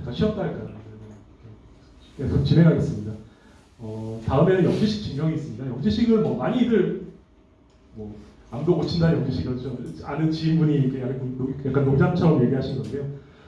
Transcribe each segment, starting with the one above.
잠깐 쉬었다 할까요? 계속 진행하겠습니다. 어, 다음에는 영지식 증명이 있습니다. 영지식을 뭐 많이들 뭐 암도 고친다는 영지식을 좀 아는 지인분이 약간 농담처럼 얘기하신 건데요.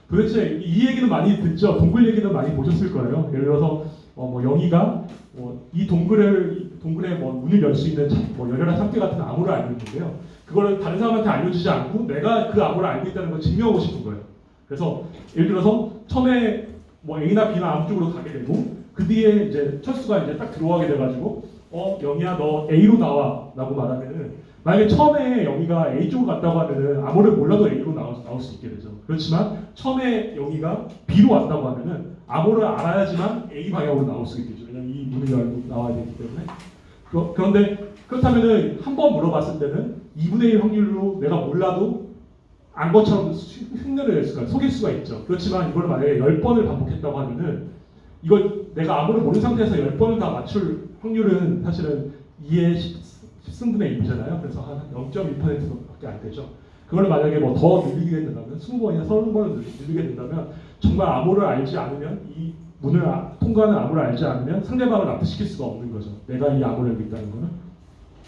도대체 이 얘기는 많이 듣죠. 동굴 얘기는 많이 보셨을 거예요. 예를 들어서 어, 뭐 영희가 뭐 이 동굴을 동굴에 뭐 문을 열 수 있는 참- 뭐 열혈한 삼계 같은 암호를 알고 있는데요. 그거를 다른 사람한테 알려주지 않고 내가 그 암호를 알고 있다는 걸 증명하고 싶은 거예요. 그래서 예를 들어서 처음에 뭐 A나 B나 아무 쪽으로 가게 되고 그 뒤에 이제 철수가 이제 딱 들어가게 돼가지고 어 영희야 너 A로 나와라고 말하면은 만약에 처음에 영희가 A 쪽으로 갔다고 하면은 아무를 몰라도 A로 나올, 나올 수 있게 되죠. 그렇지만 처음에 영희가 B로 왔다고 하면은 암호를 알아야지만 A 방향으로 나올 수 있겠죠. 왜냐면 이 문을 열고 나와야 되기 때문에. 그, 그런데 그렇다면은 한 번 물어봤을 때는 2분의 1 확률로 내가 몰라도 안 수- 흉내를 낼 수가 속일 수가 있죠. 그렇지만 이걸 만약에 10번을 반복했다고 하면은 이걸 내가 아무를 모르는 상태에서 10번을 다 맞출 확률은 사실은 2의 10 승분의 1이잖아요. 그래서 한 0.2%밖에 안 되죠. 그걸 만약에 뭐 더 늘리게 된다면 20번이나 30번을 늘리게 된다면 정말 암호를 알지 않으면 이 문을 아- 통과하는 암호를 알지 않으면 상대방을 납득시킬 수가 없는 거죠. 내가 이 암호를 있다는 거는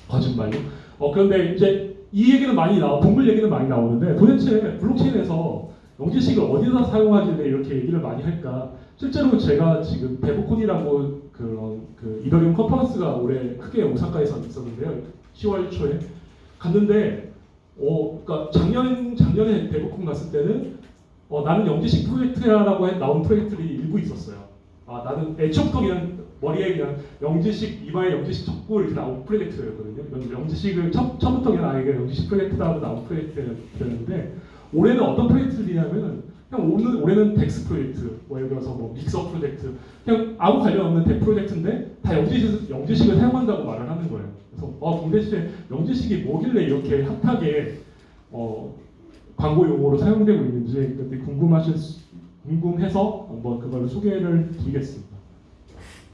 거짓말로. 어 그런데 이제 이 얘기는 많이 나오, 동물 얘기는 많이 나오는데 도대체 블록체인에서 영지식을 어디다 사용하길래 이렇게 얘기를 많이 할까? 실제로 제가 지금 데보콘이라고 그런 그 이더리움 컨퍼런스가 올해 크게 오사카에서 있었는데요. 10월 초에 갔는데 어 그러니까 작년 작년에 데보콘 갔을 때는 어 나는 영지식 프로젝트야라고 해 나온 프로젝트들이 일부 있었어요. 아 나는 애초부터 그냥 머리에 그냥 영지식 이마에 영지식 적고 이렇게 나온 프로젝트였거든요. 영- 영지식을 첫, 처음부터 그냥 아 이게 영지식 프로젝트다 하고 나온 프로젝트였는데 올해는 어떤 프로젝트들이냐면은 그냥 올해는, 올해는 DEX 프로젝트, 뭐 예를 들어서 뭐 믹서 프로젝트, 그냥 아무 관련 없는 DEX 프로젝트인데 다 영지식, 영지식을 사용한다고 말을 하는 거예요. 그래서 어 동대시에 영지식이 뭐길래 이렇게 핫하게 어, 광고 용어로 사용되고 있는지 궁금하실 수- 궁금해서 한번 그걸 소개를 드리겠습니다.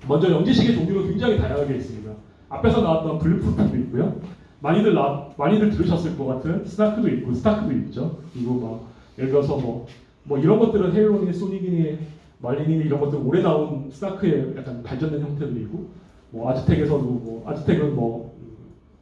먼저 영지식의 종류가 굉장히 다양하게 있습니다. 앞에서 나왔던 bulletproof도 있고요. 많이들 나, 많이들 들으셨을 것 같은 SNARK도 있고 STARK도 있죠. 그리고 막 예를 들어서 뭐, 뭐 이런 것들은 Halo니, Sonic이니, Marlin이니 이런 것들 올해 나온 SNARK의 약간 발전된 형태들이고 뭐 Aztec에서도 뭐 Aztec은 뭐, 음,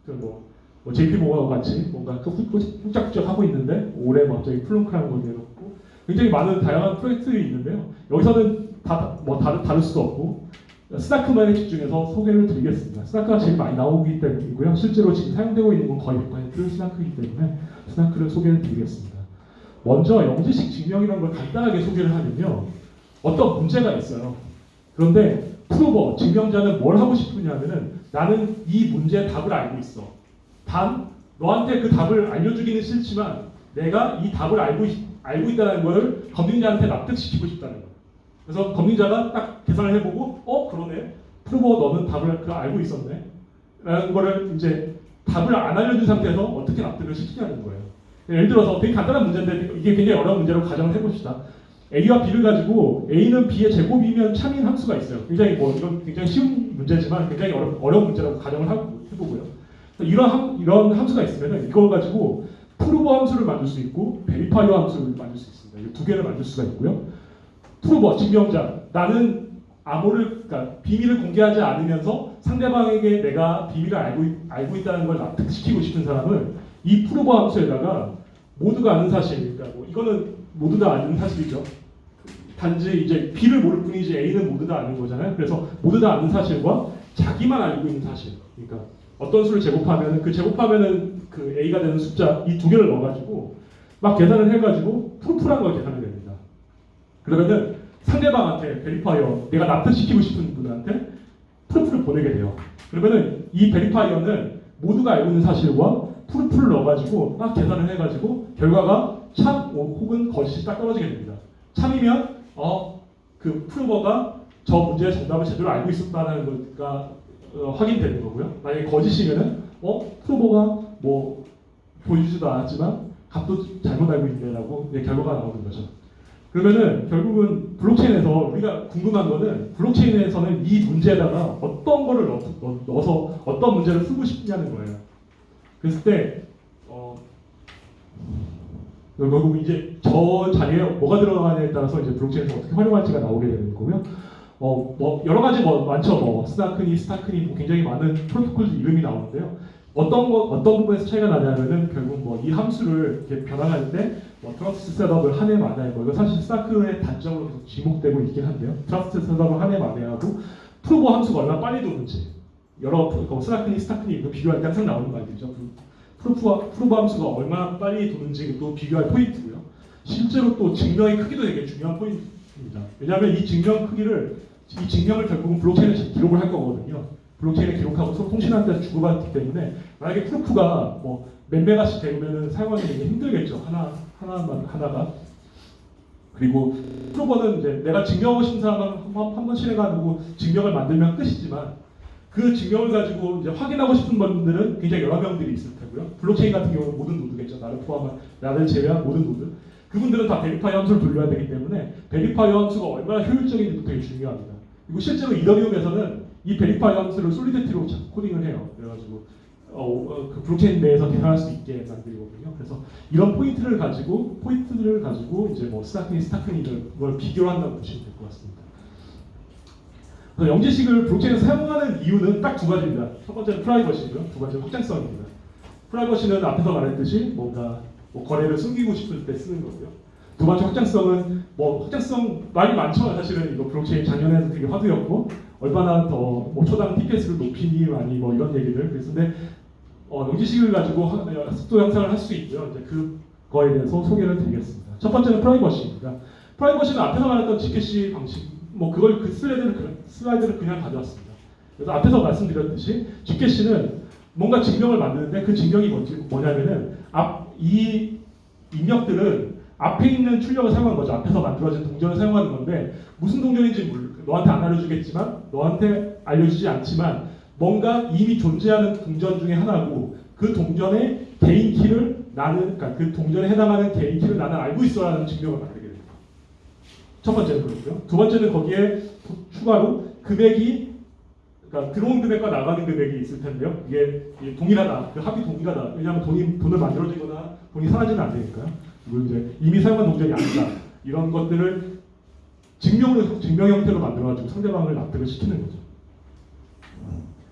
그 뭐, 뭐 JP Morgan 같이 뭔가 그 훌쩍훌쩍 하고 있는데 올해 뭐 갑자기 PLONK라는 걸 내놓고 굉장히 많은 다양한 프로젝트들이 있는데요. 여기서는 다 뭐 다를 수가 없고 스나크만에 집중해서 소개를 드리겠습니다. 스나크가 제일 많이 나오기 때문이고요. 실제로 지금 사용되고 있는 건 거의 100% 스나크이기 때문에 스나크를 소개를 드리겠습니다. 먼저 영지식 증명이라는 걸 간단하게 소개를 하면요. 어떤 문제가 있어요. 그런데 프로버, 증명자는 뭘 하고 싶으냐면은 나는 이 문제의 답을 알고 있어. 단 너한테 그 답을 알려주기는 싫지만 내가 이 답을 알고, 있, 알고 있다는 걸 검증자한테 납득시키고 싶다는 거예요. 그래서 검증자가 딱 계산을 해보고 어 그러네. 프로버 너는 답을 그 알고 있었네. 라는 거를 이제 답을 안 알려준 상태에서 어떻게 납득을 시키냐는 거예요. 예를 들어서 되게 간단한 문제인데 이게 굉장히 어려운 문제로 가정을 해봅시다. A와 B를 가지고 A는 B의 제곱이면 참인 함수가 있어요. 굉장히 뭐 이건 굉장히 쉬운 문제지만 굉장히 어려, 어려운 문제라고 가정을 하고, 해보고요. 이런, 함, 이런 함수가 있으면 이걸 가지고 prover 함수를 만들 수 있고 verifier 함수를 만들 수 있습니다. 이 두 개를 만들 수가 있고요 prover 증명자 나는 암호를 그러니까 비밀을 공개하지 않으면서 상대방에게 내가 비밀을 알고 있, 알고 있다는 걸 납득시키고 싶은 사람은 이 prover 함수에다가 모두가 아는 사실 그러니까 뭐 이거는 모두 다 아는 사실이죠. 단지 이제 B를 모를 뿐이지 A는 모두 다 아는 거잖아요. 그래서 모두 다 아는 사실과 자기만 알고 있는 사실. 그러니까 어떤 수를 제곱하면 그 제곱하면은 그 A가 되는 숫자 이 두 개를 넣어가지고 막 계산을 해가지고 proof란 걸 계산을 됩니다. 그러면은 상대방한테 verifier 내가 납득시키고 싶은 분한테 proof를 보내게 돼요. 그러면은 이 verifier는 모두가 알고 있는 사실과 proof를 넣어가지고 막 계산을 해가지고 결과가 참 혹은 거짓이 딱 떨어지게 됩니다. 참이면 어 그 프루버가 저 문제의 정답을 제대로 알고 있었다는 거가 어, 확인되는 거고요. 만약에 거짓이면은 어 프루버가 뭐 보여주지도 않았지만 값도 잘못 알고 있네라고 결과가 나오는 거죠. 그러면은 결국은 블록체인에서 우리가 궁금한 거는 블록체인에서는 이 문제에다가 어떤 거를 넣, 넣, 넣어서 어떤 문제를 풀고 싶냐는 거예요. 그랬을 때 어, 결국 이제 저 자리에 뭐가 들어가냐에 따라서 이제 블록체인에서 어떻게 활용할지가 나오게 되는 거고요. 어, 뭐 여러 가지 뭐 많죠. 뭐 SNARK니, STARK니 뭐 굉장히 많은 프로토콜 이름이 나오는데요. 어떤 거 어떤 부분에서 차이가 나냐면은 뭐 이 함수를 이렇게 변환할 때 뭐 trusted setup을 하네 마네 뭐 이거 사실 스타크의 단점으로 계속 지목되고 있긴 한데요. trusted setup을 하네 마네 하고 prover 함수가 얼마나 빨리 도는지 여러 그 SNARK니, STARK니 이거 비교할 때 항상 나오는 말이죠. 그 prover prover 함수가 얼마나 빨리 도는지 또 비교할 포인트고요. 실제로 또 증명의 크기도 되게 중요한 포인트입니다. 왜냐하면 이 증명 크기를 이 증명을 결국은 블록체인에 기록을 할 거거든요. 블록체인에 기록하고 서로 통신하는 데서 주고받기 때문에 만약에 proof가 뭐몇 메가씩 되면은 사용하기 힘들겠죠. 하나 하나만 하나가 그리고 prover는 이제 내가 증명하고 싶은 사람은 한 번 한번 실행하고 증명을 만들면 끝이지만 그 증명을 가지고 이제 확인하고 싶은 분들은 굉장히 여러 명들이 있을 테고요. 블록체인 같은 경우는 모든 노드겠죠. 나를 포함한 나를 제외한 모든 노드. 그분들은 다 verify 함수를 돌려야 되기 때문에 verify 함수가 얼마나 효율적인지도 되게 중요합니다. 그리고 실제로 이더리움에서는 이 verify 함수를 Solidity로 코딩을 해요. 그래가지고 어, 어, 그 블록체인 내에서 계산할 수 있게 만들거든요. 그래서 이런 포인트를 가지고 포인트들을 가지고 이제 뭐 SNARK니 STARK니 걸 비교한다고 보시면 될 것 같습니다. 그래서 영지식을 블록체인에서 사용하는 이유는 딱 두 가지입니다. 첫 번째는 프라이버시고요. 두 번째는 확장성입니다. 프라이버시는 앞에서 말했듯이 뭔가 뭐 거래를 숨기고 싶을 때 쓰는 거고요. 두 번째 확장성은 뭐 확장성 말이 많죠. 사실은 이거 블록체인 작년에도 되게 화두였고 얼마나 더 뭐 초당 TPS를 높이니 많이 뭐 이런 얘기들 그랬는데 어, 영지식을 가지고 하- 속도 향상을 할 수 있고요. 이제 그거에 대해서 소개를 드리겠습니다. 첫 번째는 프라이버시입니다. 프라이버시는 앞에서 말했던 GKC 방식 뭐 그걸 그 슬라이드를 그- 슬라이드를 그냥 가져왔습니다. 그래서 앞에서 말씀드렸듯이 GKC는 뭔가 증명을 만드는데 그 증명이 뭐냐면은 앞 이 입력들은 앞에 있는 출력을 사용하는 거죠. 앞에서 만들어진 동전을 사용하는 건데 무슨 동전인지 몰 너한테 안 알려주겠지만 너한테 알려주지 않지만 뭔가 이미 존재하는 동전 중에 하나고 그 동전의 개인 키를 나는 그러니까 그 동전에 해당하는 개인 키를 나는 알고 있어라는 증명을 만들게 됩니다. 첫 번째는 그렇고요. 두 번째는 거기에 추가로 금액이 그러니까 들어온 금액과 나가는 금액이 있을 텐데요. 이게 이게 동일하다. 그 합이 동일하다. 왜냐하면 돈이 돈을 만들어지거나 돈이 사라지면 안 되니까요. 이제 이미 사용한 동전이 아니다. 이런 것들을 증명으로 증명 형태로 만들어가지고 상대방을 납득을 시키는 거죠.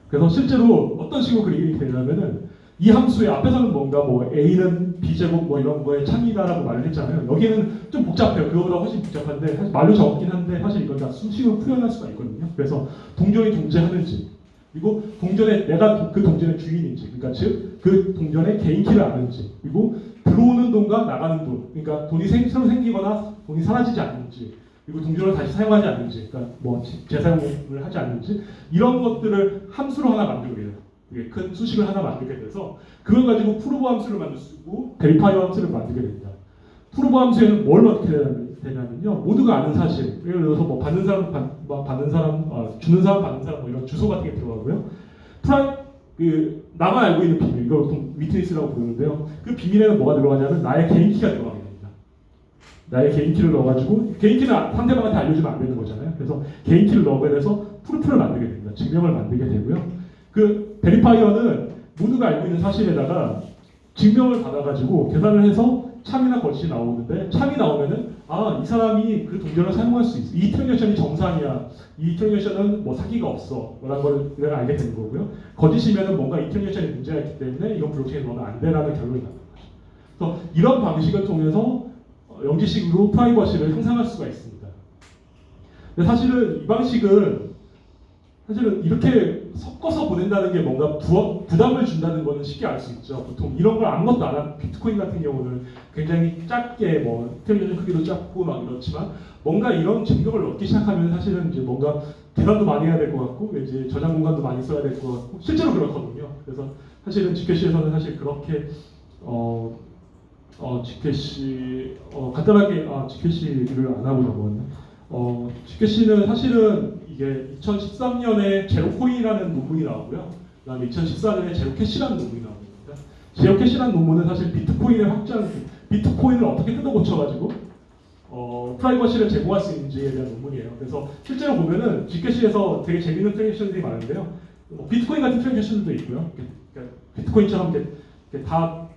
그래서 실제로 어떤 식으로 그리게 되냐면은 이 함수의 앞에서는 뭔가 뭐 a는 b 제곱 뭐 이런 거에 참이다라고 말을 했잖아요. 여기는 좀 복잡해요. 그거보다 훨씬 복잡한데 사실 말로 적긴 한데 사실 이건 다 수식으로 표현할 수가 있거든요. 그래서 동전이 존재하는지 그리고 동전에 내가 도- 그 동전의 주인인지 그러니까 즉 그 동전의 개인 키를 아는지 그리고 들어오는 돈과 나가는 돈 그러니까 돈이 생, 새로 생기거나 돈이 사라지지 않는지 그리고 동전을 다시 사용하지 않는지 그러니까 뭐 재- 재사용을 하지 않는지 이런 것들을 함수로 하나 만들게 돼요. 큰 수식을 하나 만들게 돼서 그걸 가지고 prover 함수를 만들 수 있고 verifier 함수를 만들게 됩니다. prover 함수에는 뭘 어떻게 되냐면요. 모두가 아는 사실. 예를 들어서 뭐 받는 사람 받, 뭐 받는 사람 어, 주는 사람 받는 사람 뭐 이런 주소 같은 게 들어가고요. 프라이 그 나만 알고 있는 비밀 이걸 보통 witness라고 부르는데요. 그 비밀에는 뭐가 들어가냐면 나의 개인 키가 들어가게 됩니다. 나의 개인 키를 넣어가지고 개인 키는 상대방한테 알려주면 안 되는 거잖아요. 그래서 개인 키를 넣게 돼서 proof를 만들게 됩니다. 증명을 만들게 되고요. 그 verifier는 모두가 알고 있는 사실에다가 증명을 받아가지고 계산을 해서 참이나 거짓이 나오는데 참이 나오면은 아 이 사람이 그 동전을 사용할 수 있어. 이 transaction이 정상이야. 이 transaction은 뭐 사기가 없어. 라는 걸 알게 되는 거고요. 거짓이면은 뭔가 이 transaction이 문제가 있기 때문에 이건 블록체인에 넣으면 안 돼라는 결론이 나는 거죠 그래서 이런 방식을 통해서 어, 영지식으로 프라이버시를 형성할 수가 있습니다. 근데 사실은 이 방식은 사실은 이렇게 섞어서 보낸다는 게 뭔가 부, 부담을 준다는 거는 쉽게 알 수 있죠. 보통 이런 걸 아무것도 안 한 비트코인 같은 경우는 굉장히 작게 뭐 트랜잭션 크기도 작고 막 이렇지만 뭔가 이런 증명을 얻기 시작하면 사실은 이제 뭔가 계산도 많이 해야 될 것 같고 이제 저장 공간도 많이 써야 될 것 같고 실제로 그렇거든요. 그래서 사실은 GKC에서는 사실 그렇게 어, 어 GKC 어, 간단하게 아 GKC를 안 하고 넘어갔네. 어 GKC는 사실은 이게 2013년에 제로코인이라는 논문이 나오고요. 그 다음에 2014년에 제로캐시라는 논문이 나옵니다. Zerocash라는 논문은 사실 비트코인의 확장, 비트코인을 어떻게 뜯어 고쳐가지고 어, 프라이버시를 제공할 수 있는지에 대한 논문이에요. 그래서 실제로 보면은 Zcash에서 되게 재밌는 transaction들이 많은데요. 뭐 비트코인 같은 transaction들도 있고요. 그러니까 비트코인처럼 이렇게, 다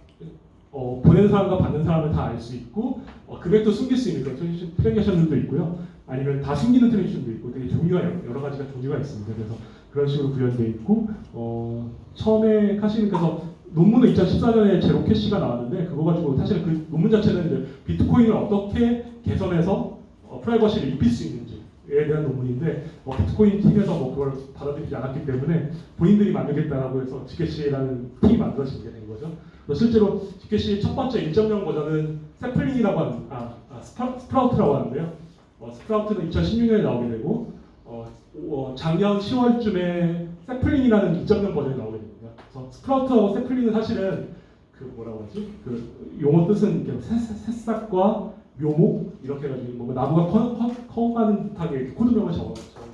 어, 보내는 사람과 받는 사람을 다 알 수 있고 어, 금액도 숨길 수 있는 그런 trans- transaction들도 있고요. 아니면 다 숨기는 transaction도 있고 되게 종류가 여러, 가지가 종류가 있습니다. 그래서 그런 식으로 구현되어 있고 어, 처음에 그래서 논문은 2014년에 Zerocash가 나왔는데 그거 가지고 사실 그 논문 자체는 이제 비트코인을 어떻게 개선해서 어, 프라이버시를 입힐 수 있는지에 대한 논문인데 어, 비트코인 팀에서 뭐 그걸 받아들이지 않았기 때문에 본인들이 만들겠다라고 해서 Zcash라는 팀이 만들어지게 된 거죠. 실제로 Zcash 첫 번째 1.0 버전은 Sapling이라고 하는 아, 아 Spro, Sprout라고 하는데요. 어, Sprout는 2016년에 나오게 되고 어, 어, 작년 10월쯤에 Sapling이라는 2.0 버전이 나오게 됩니다. 그래서 Sprout하고 Sapling은 사실은 그 뭐라고 하지? 그 용어 뜻은 새싹과 묘목 이렇게 해가지고 뭔가 나무가 커가는 듯하게 코드명을 적어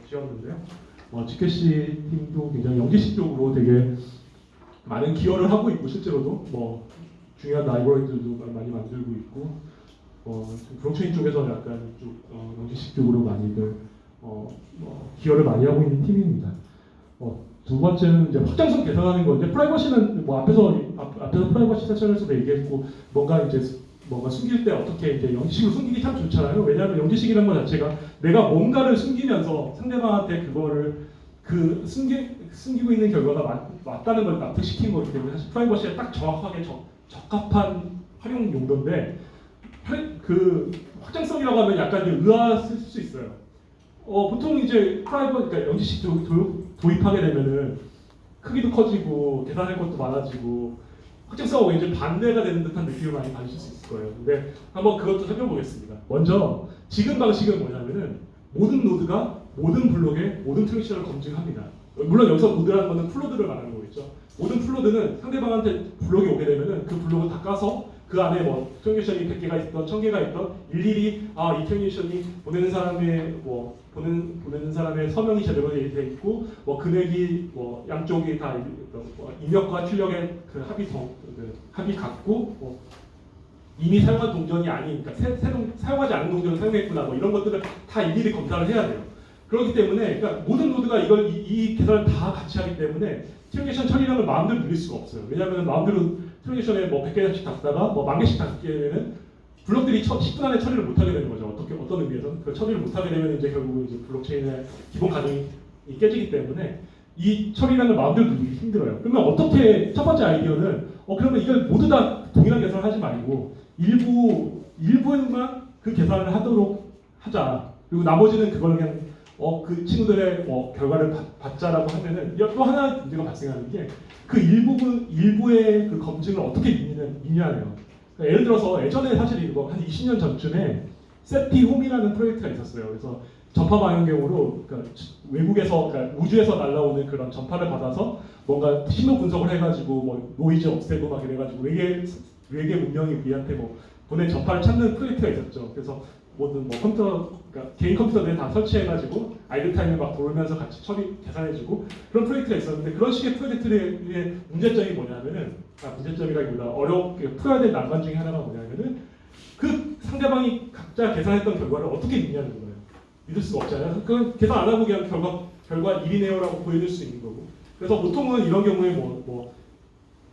지었는데요. 어, Zcash 팀도 굉장히 영지식적으로 되게 많은 기여를 하고 있고 실제로도 뭐 중요한 라이브러리들도 많이 만들고 있고 어, 블록체인 쪽에서 약간 좀 어, 영지식 쪽으로 많이들 어, 뭐 기여를 많이 하고 있는 팀입니다. 어, 두 번째는 이제 확장성 개선하는 건데 프라이버시는 뭐 앞에서 앞, 앞에서 프라이버시 세션에서도 얘기했고 뭔가 이제 뭔가 숨길 때 어떻게 이제 영지식으로 숨기기 참 좋잖아요. 왜냐하면 영지식이라는 것 자체가 내가 뭔가를 숨기면서 상대방한테 그거를 그 숨기, 숨기고 있는 결과가 맞, 맞다는 걸 납득시킨 거기 때문에 사실 프라이버시에 딱 정확하게 적, 적합한 활용 용도인데 활- 그 확장성이라고 하면 약간 의아했을 수 있어요. 어, 보통 이제 프라이버 그러니까 영지식 도, 도, 도입하게 되면은 크기도 커지고 계산할 것도 많아지고 확장성하고 이제 반대가 되는 듯한 느낌을 많이 받으실 수 있을 거예요. 근데 한번 그것도 살펴보겠습니다. 먼저 지금 방식은 뭐냐면은 모든 노드가 모든 블록의 모든 transaction을 검증합니다. 물론 여기서 노드라는 거는 full node를 말하는 거겠죠. 모든 full node는 상대방한테 블록이 오게 되면은 그 블록을 다 까서 그 안에 뭐 transaction이 100개가 있던 1000개가 있던 일일이 아이 transaction이 보내는 사람의 뭐 보내는 보내는 사람의 서명이 제대로 돼 있고 뭐 금액이 뭐 양쪽이 다뭐 입력과 출력의 그 정, 그 합이 같고 뭐 이미 사용한 동전이 아닌 그러니까 새, 새로 사용하지 않은 동전을 사용했구나 뭐 이런 것들을 다 일일이 검사를 해야 돼요. 그렇기 때문에 그러니까 모든 노드가 이걸 이, 이 계산을 다 같이 하기 때문에 transaction 처리량을 마음대로 늘릴 수가 없어요. 왜냐하면 마음대로 transaction에 뭐 100개씩 담다가 뭐 만 개씩 담게되면 블록들이 처, 10분 안에 처리를 못하게 되는 거죠. 어떻게 어떤 의미에서는 그 처리를 못하게 되면 이제 결국 이제 블록체인의 기본 가정이 깨지기 때문에 이 처리량을 마음대로 늘리기 힘들어요. 그러면 어떻게 첫 번째 아이디어는 어 그러면 이걸 모두 다 동일한 계산을 하지 말고 일부 일부만 그 계산을 하도록 하자. 그리고 나머지는 그걸 그냥 어 그 친구들의 뭐 결과를 받, 받자라고 하면은 또 하나 문제가 발생하는 게 그 일부분 일부의 그 검증을 어떻게 믿느냐, 믿냐예요. 그러니까 예를 들어서 예전에 사실 이거 한 20년 전쯤에 SETI@home이라는 프로젝트가 있었어요. 그래서 전파 망원경으로 그러니까 외국에서 그러니까 우주에서 날라오는 그런 전파를 받아서 뭔가 신호 분석을 해가지고 뭐 노이즈 없애고 막 이래가지고 외계 외계 문명이 우리한테 뭐 보낸 전파를 찾는 프로젝트가 있었죠. 그래서 모든 뭐 컴퓨터 그러니까 개인 컴퓨터들 다 설치해가지고 idle time을 막 돌면서 같이 처리 계산해주고 그런 프로젝트가 있었는데 그런 식의 프로젝트의 문제점이 뭐냐면은 아 문제점이라기보다 어렵게 풀어야 될 난관 중에 하나가 뭐냐면은 그 상대방이 각자 계산했던 결과를 어떻게 믿냐는 거예요. 믿을 수가 없잖아요. 그 계산 안 하고 그냥 결과 결과 1이네요라고 보여줄 수 있는 거고. 그래서 보통은 이런 경우에 뭐 뭐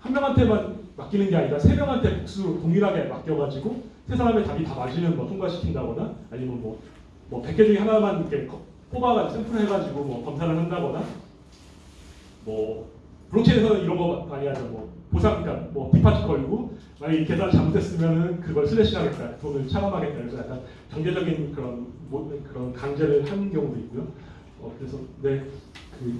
한 명한테만 맡기는 게 아니라 세 명한테 복수 동일하게 맡겨가지고 세 사람의 답이 다 맞으면 뭐 통과시킨다거나 아니면 뭐, 뭐 100개 중에 하나만 이렇게 거- 뽑아가 샘플 해가지고 뭐 검사를 한다거나 뭐 블록체인에서는 이런 거 많이 하죠. 뭐 보상 그러니까 뭐 디파트 걸고 만약 이 계산 잘못했으면은 그걸 슬래시하겠다 돈을 차감하겠다 그래서 약간 경제적인 그런 뭐, 그런 강제를 하는 경우도 있고요. 어, 그래서 네 그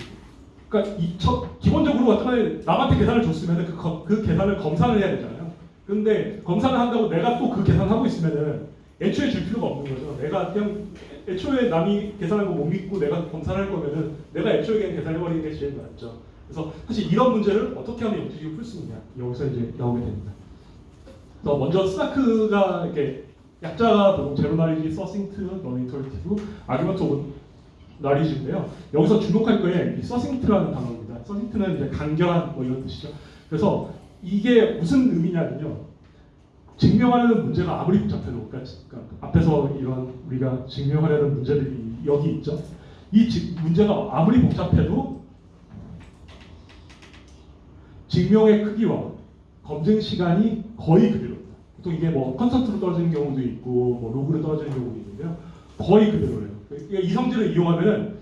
그러니까 이 첫, 기본적으로 어떤 남한테 계산을 줬으면 그, 거- 그 계산을 검사를 해야 되잖아요. 근데 검사를 한다고 내가 또 그 계산을 하고 있으면은 애초에 줄 필요가 없는 거죠. 내가 그냥 애초에 남이 계산한 거 못 믿고 내가 검사를 할 거면은 내가 애초에 그냥 계산해버리는 게 제일 낫죠. 그래서 사실 이런 문제를 어떻게 하면 영지식을 풀수 있냐 여기서 이제 나오게 됩니다. 그래서 먼저 스나크가 이렇게 약자가 보통 zero knowledge, succinct, non-interactive, argument of knowledge인데요. 여기서 주목할 거에 이 succinct라는 단어입니다. succinct는 이제 간결한 뭐 이런 뜻이죠. 그래서 이게 무슨 의미냐면요. 증명하려는 문제가 아무리 복잡해도 그러니까 그러니까 앞에서 이런 우리가 증명하려는 문제들이 여기 있죠. 이 지- 문제가 아무리 복잡해도 증명의 크기와 검증 시간이 거의 그대로입니다. 보통 이게 뭐 컨설트로 떨어지는 경우도 있고 뭐 로그로 떨어지는 경우도 있는데요. 거의 그대로예요. 그러니까 이 성질을 이용하면은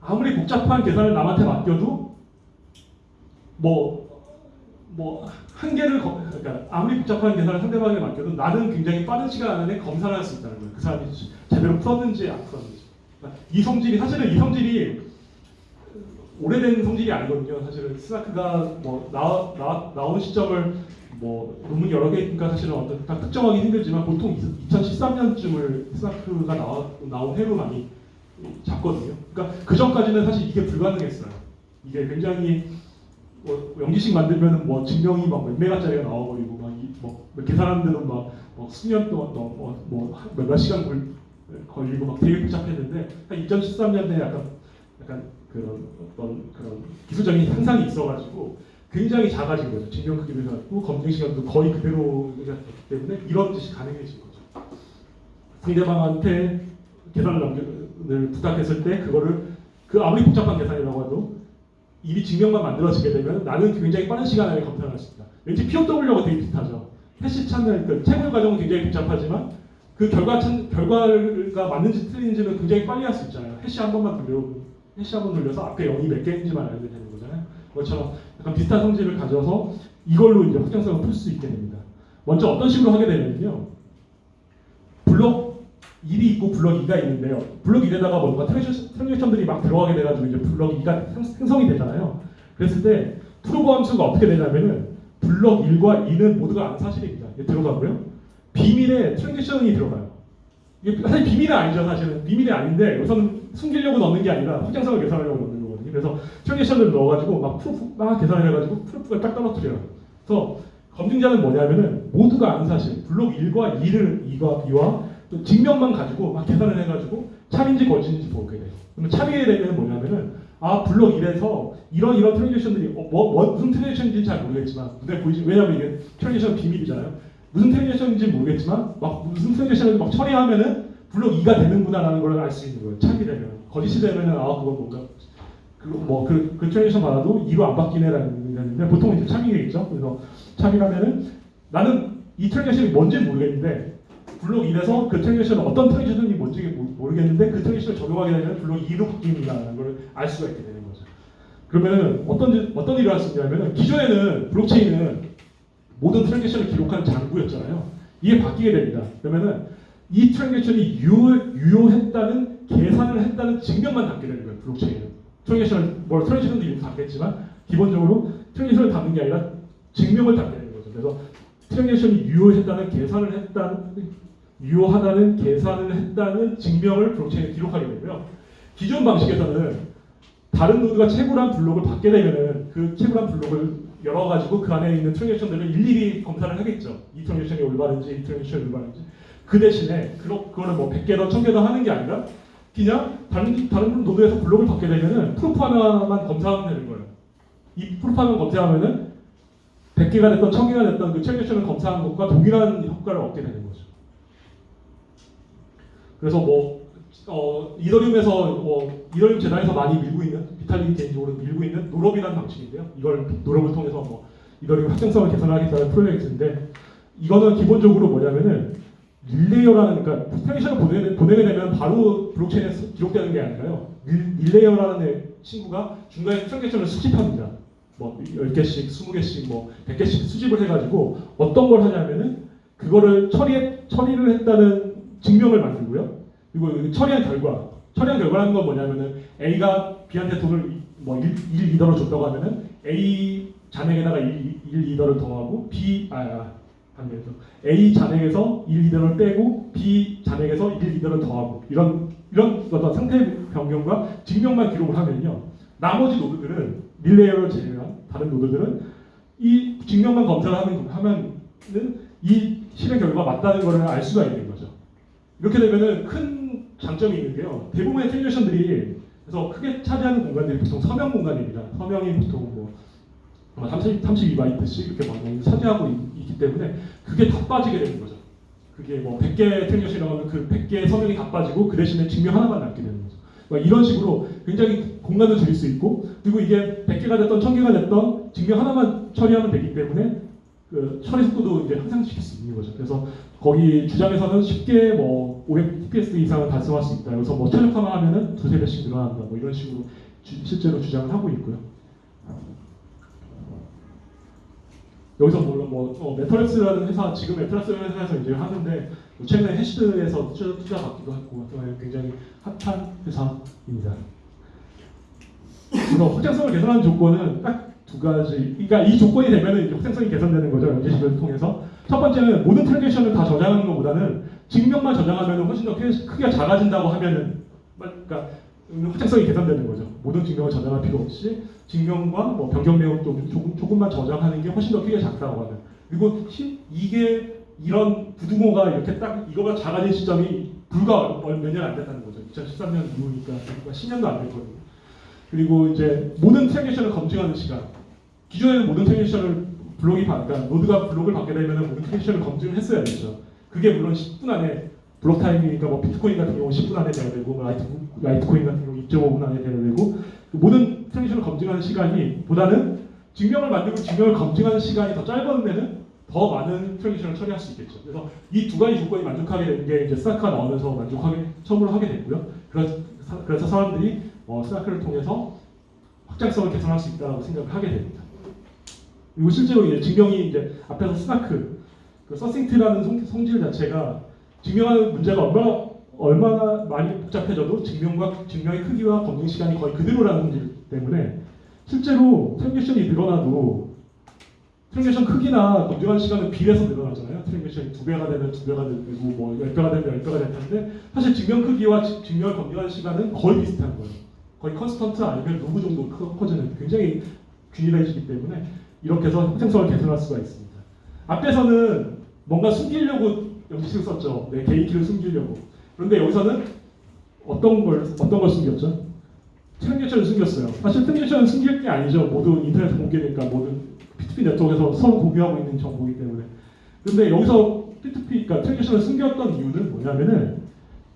아무리 복잡한 계산을 남한테 맡겨도 뭐 뭐 한계를 거- 그러니까 아무리 복잡한 계산을 상대방에게 맡겨도 나는 굉장히 빠른 시간 안에 검사를 할 수 있다는 거예요. 그 사람이 제대로 풀었는지 안 풀었는지. 그러니까 이 성질이 사실은 이 성질이 오래된 성질이 아니거든요. 사실은 스나크가 뭐 나와, 나와, 나오는 시점을 뭐 논문 여러 개 있으니까 사실은 어떤 딱 특정하기 힘들지만 보통 2013년쯤을 스나크가 나온 해로 많이 잡거든요. 그러니까 그 전까지는 사실 이게 불가능했어요. 이게 굉장히 뭐 연기식 만들면은 뭐 증명이 막 몇 메가짜리가 나와버리고 막뭐 계산하는 데도 막, 뭐 수년 동안 뭐몇 시간 걸, 걸리고 막 되게 복잡했는데 한 2013년에 약간 약간 그런 어떤 그런 기술적인 향상이 있어가지고 굉장히 작아진 거죠. 증명 크기도 작고 검증 시간도 거의 그대로가 됐기 때문에 이런 짓이 가능해진 거죠. 상대방한테 계산을 남겨를 부탁했을 때 그거를 그 아무리 복잡한 계산이라고 해도 이미 증명만 만들어지게 되면 나는 굉장히 빠른 시간 안에 검사를 할 수 있다. 왠지 POW하고 되게 비슷하죠. 해시 찾는 그 채굴 과정은 굉장히 복잡하지만 그 결과 찾, 결과가 맞는지 틀린지는 굉장히 빨리 할 수 있잖아요. 해시 한 번만 돌려 해시 한 번 돌려서 앞에 0이 몇 개인지만 알면 되는. 그것처럼 약간 비슷한 성질을 가져서 이걸로 이제 확장성을 풀 수 있게 됩니다. 먼저 어떤 식으로 하게 되냐면요. 블록 1이 있고 블록 2가 있는데요. 블록 1에다가 뭔가 transaction들이 막 들어가게 돼가지고 이제 블록 2가 생성이 되잖아요. 그랬을 때 prove 함수가 어떻게 되냐면은 블록 1과 2는 모두가 아는 사실입니다. 들어가고요. 비밀에 transaction이 들어가요. 이게 사실 비밀은 아니죠, 사실은. 비밀이 아닌데 우선 숨기려고 넣는 게 아니라 확장성을 계산하려고 넣는. 그래서 transaction을 넣어가지고 막 proof 막 계산을 해가지고 proof가 딱 떨어뜨려요. 그래서 검증자는 뭐냐면은 모두가 아는 사실, 블록 1과 2를 2과 2와 또 증명만 가지고 막 계산을 해가지고 참인지 거짓인지 보게 돼요. 그러면 참이게 되면 뭐냐면은 아 블록 1에서 이런 이런 transaction들이 어, 뭐, 뭐 무슨 transaction인지 잘 모르겠지만 눈에 보이지 왜냐면 이게 transaction 비밀이잖아요. 무슨 transaction인지 모르겠지만 막 무슨 transaction을 막 처리하면은 블록 2가 되는구나라는 걸 알 수 있는 거예요. 참이 되면 거짓이 되면은 아 그건 뭔가 그뭐그 그 transaction 받아도 2로 안 바뀌네라는 건데 보통 이제 참이겠죠. 그래서 참이라면은 나는 이 transaction이 뭔지 모르겠는데 블록 1에서 그 transaction은 어떤 transaction이 뭔지 모르겠는데 그 transaction을 적용하게 되면 블록 2로 바뀝니다라는 걸 알 수가 있게 되는 거죠. 그러면은 어떤 어떤 수 있냐면은 기존에는 블록체인은 모든 transaction을 기록한 장부였잖아요. 이게 바뀌게 됩니다. 그러면은 이 transaction이 유효, 유효했다는 계산을 했다는 증명만 담게 되는 거예요. 블록체인은. transaction을 뭐 transaction도 이름 담겠지만 기본적으로 transaction을 담는 게 아니라 증명을 담게 되는 거죠. 그래서 transaction이 유효했다는 계산을 했다는 유효하다는 계산을 했다는 증명을 블록체인에 기록하게 되고요. 기존 방식에서는 다른 노드가 채굴한 블록을 받게 되면은 그 채굴한 블록을 열어가지고 그 안에 있는 transaction들을 일일이 검사를 하겠죠. 이 transaction이 올바른지, 이 transaction이 올바른지. 그 대신에 그거, 그거는 뭐 100개 더 1000개 더 하는 게 아니라 그냥 다른, 다른 노드에서 블록을 받게 되면은 proof 하나만 검사하면 되는 거예요. 이 proof 하나만 검사하면은 100개가 됐던 1000개가 됐던 그 transaction을 검사하는 것과 동일한 효과를 얻게 되는 거죠. 그래서 뭐 어, 이더리움에서 뭐 이더리움 재단에서 많이 밀고 있는 비탈릭이 개인적으로 밀고 있는 rollup이라는 방식인데요. 이걸 rollup을 통해서 뭐 이더리움 확장성을 개선하겠다는 프로젝트인데 이거는 기본적으로 뭐냐면은 relayer라는 그러니까 transaction을 보내, 보내게 되면 바로 블록체인에 수- 기록되는 게 아니라요. 릴, relayer라는 애 친구가 중간에 transaction을 수집합니다. 뭐 10개씩, 20개씩, 뭐 100개씩 수집을 해가지고 어떤 걸 하냐면은 그거를 처리해, 처리를 했다는 증명을 만들고요. 그리고 그 처리한 결과, 처리한 결과라는 건 뭐냐면은 A가 B한테 돈을 이- 뭐 1, 1 ether를 줬다고 하면은 A 잔액에다가 1, 1 ether를 더하고 B, 아, 아 반대로 A 잔액에서 1 ether를 빼고 B 잔액에서 1 ether를 더하고 이런 이런 어떤 상태 변경과 증명만 기록을 하면요. 나머지 노드들은 relayer를 제외한 다른 노드들은 이 증명만 검사를 하는 하면은 이 실행 결과가 맞다는 것을 알 수가 있는 거죠. 이렇게 되면은 큰 장점이 있는데요. 대부분의 transaction들이 그래서 크게 차지하는 공간들이 보통 서명 공간입니다. 서명이 보통 뭐 30, 32바이트씩 이렇게 많이 차지하고 있, 기 때문에 그게 다 빠지게 되는 거죠. 그게 뭐 100개 transaction이라고 하면 그 100개의 서명이 다 빠지고 그 대신에 증명 하나만 남게 되는 거죠. 막 이런 식으로 굉장히 공간을 줄일 수 있고 그리고 이게 100개가 됐던 1000개가 됐던 증명 하나만 처리하면 되기 때문에 그 처리 속도도 이제 향상시킬 수 있는 거죠. 그래서 거기 주장에서는 쉽게 뭐 500fps 이상을 달성할 수 있다. 여기서 뭐 최적화만 하면은 두세 배씩 늘어난다. 뭐 이런 식으로 주- 실제로 주장을 하고 있고요. 여기서 물론 뭐 어, 메터렉스라는 회사 지금 메터렉스라는 회사에서 이제 하는데 뭐 최근에 해시드에서 투자, 투자 받기도 했고 어, 굉장히 핫한 회사입니다. 그래서 확장성을 개선하는 조건은 딱 두 가지. 그러니까 이 조건이 되면은 확장성이 개선되는 거죠. 연계식을 통해서. 첫 번째는 모든 트랜잭션을 다 저장하는 것보다는 증명만 저장하면 훨씬 더 크기가 작아진다고 하면은 그러니까 확장성이 개선되는 거죠. 모든 증명을 저장할 필요 없이 증명과 뭐 변경 내용 좀 조금, 조금만 저장하는 게 훨씬 더 크기가 작다고 하는. 그리고 시- 이게 이런 부등호가 이렇게 딱 이거가 작아진 시점이 불과 몇 년 안 됐다는 거죠. 2013년 이후니까 그러니까 10년도 안 됐거든요. 그리고 이제 모든 transaction을 검증하는 시간. 기존에는 모든 transaction을 블록이 받, 그러니까 노드가 블록을 받게 되면 모든 transaction을 검증을 했어야 됐죠. 그게 물론 10분 안에 block time이니까 뭐 비트코인 같은 경우 10분 안에 돼야 되고 뭐 라이트, 라이트코인 같은 경우 2.5분 안에 돼야 되고 그 모든 transaction을 검증하는 시간이 보다는 증명을 만들고 증명을 검증하는 시간이 더 짧은 데는 더 많은 transaction을 처리할 수 있겠죠. 그래서 이 두 가지 조건이 만족하게 된게 이제 스타크가 나오면서 만족하게 처음으로 하게 됐고요. 그래서, 사- 그래서 사람들이 어, SNARK를 통해서 확장성을 개선할 수 있다고 생각을 하게 됩니다. 그리고 실제로 이제 증명이 이제 앞에서 SNARK, 그 succinct라는 성, 성질 자체가 증명하는 문제가 얼마나 얼마나 많이 복잡해져도 증명과 증명의 크기와 검증 시간이 거의 그대로라는 성질 때문에 실제로 transaction이 늘어나도 transaction 크기나 검증하는 시간은 비례해서 늘어나잖아요. transaction이 두 배가 되면 두 배가 되고 뭐 열 배가 되면 열 배가 될 텐데 사실 증명 크기와 지- 증명을 검증하는 시간은 거의 비슷한 거예요. 거의 constant 아니면 루브 정도 커- 커지는 굉장히 균일해지기 때문에 이렇게 해서 확장성을 개선할 수가 있습니다. 앞에서는 뭔가 숨기려고 영지식을 썼죠. 내 개인 키를 숨기려고. 그런데 여기서는 어떤 걸 어떤 걸 숨겼죠? transaction을 숨겼어요. 사실 transaction은 숨길 게 아니죠. 모두 인터넷 공개니까 모든 P2P 네트워크에서 서로 공유하고 있는 정보이기 때문에. 그런데 여기서 P2P, 그러니까 transaction을 숨겼던 이유는 뭐냐면은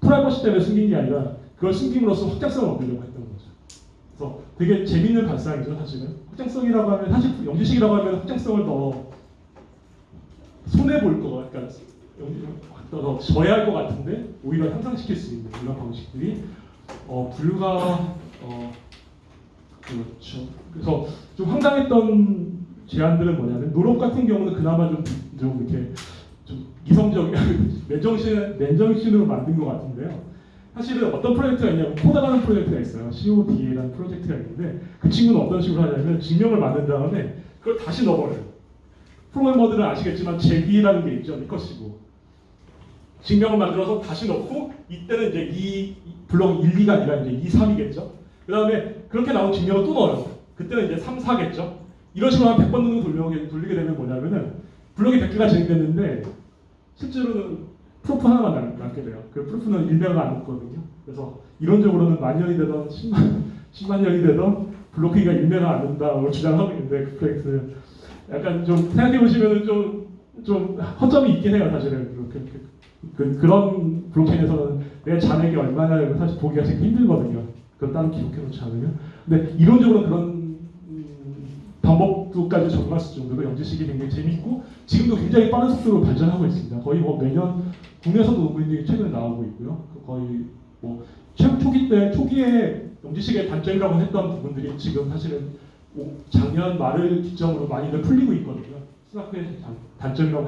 프라이버시 때문에 숨긴 게 아니라 그걸 숨김으로써 확장성을 얻으려고 했던 거죠. 그래서 되게 재밌는 발상이죠, 사실은. 확장성이라고 하면 사실 영지식이라고 하면 확장성을 더 손해 볼 거, 그러니까 더 저해할 것 같은데 오히려 향상시킬 수 있는 이런 방식들이 어, 불과 어, 그렇죠. 그래서 좀 황당했던 제안들은 뭐냐면 노력 같은 경우는 그나마 좀, 좀 이렇게 좀 이성적 맨정신 맨정신으로 만든 것 같은데요. 사실은 어떤 프로젝트가 있냐면 코다라는 프로젝트가 있어요. CODA라는 프로젝트가 있는데 그 친구는 어떤 식으로 하냐면 증명을 만든 다음에 그걸 다시 넣어버려요. 프로그래머들은 아시겠지만 재귀라는 게 있죠. recursive. 증명을 만들어서 다시 넣고 이때는 이제 이 블록 1, 2가 아니라 이제 2, 3이겠죠. 그 다음에 그렇게 나온 증명을 또 넣어요. 그때는 이제 3, 4겠죠. 이런 식으로 한 100번 정도 돌리게, 돌리게 되면 뭐냐면은 블록이 100개가 진행됐는데 실제로는 프로프 하나만 남- 남게 돼요. 그 프로프는 100가 안 남거든요. 그래서 이론적으로는 만 년이 되던 10만, 10만 년이 되던 블록 크기가 1배가 안 된다고 주장하고 있는데 그 프로젝트 약간 좀 생각해 보시면은 좀, 좀 허점이 있긴 해요, 사실은. 그, 그, 그, 그런 블록체인에서는 내 잔액이 얼마냐를 사실 보기가 되게 힘들거든요. 그걸 따로 기록해 놓지 않으면. 근데 이론적으로 그런 음, 방법도까지 적용할 수 정도로 영지식이 굉장히 재밌고 지금도 굉장히 빠른 속도로 발전하고 있습니다. 거의 뭐 매년 국내에서도 논문이 최근에 나오고 있고요. 그 거의 뭐 최- 초기 때 초기에 영지식의 단점이라고 했던 부분들이 지금 사실은 오- 작년 말을 기점으로 많이들 풀리고 있거든요. 스나크의 단- 단점이라고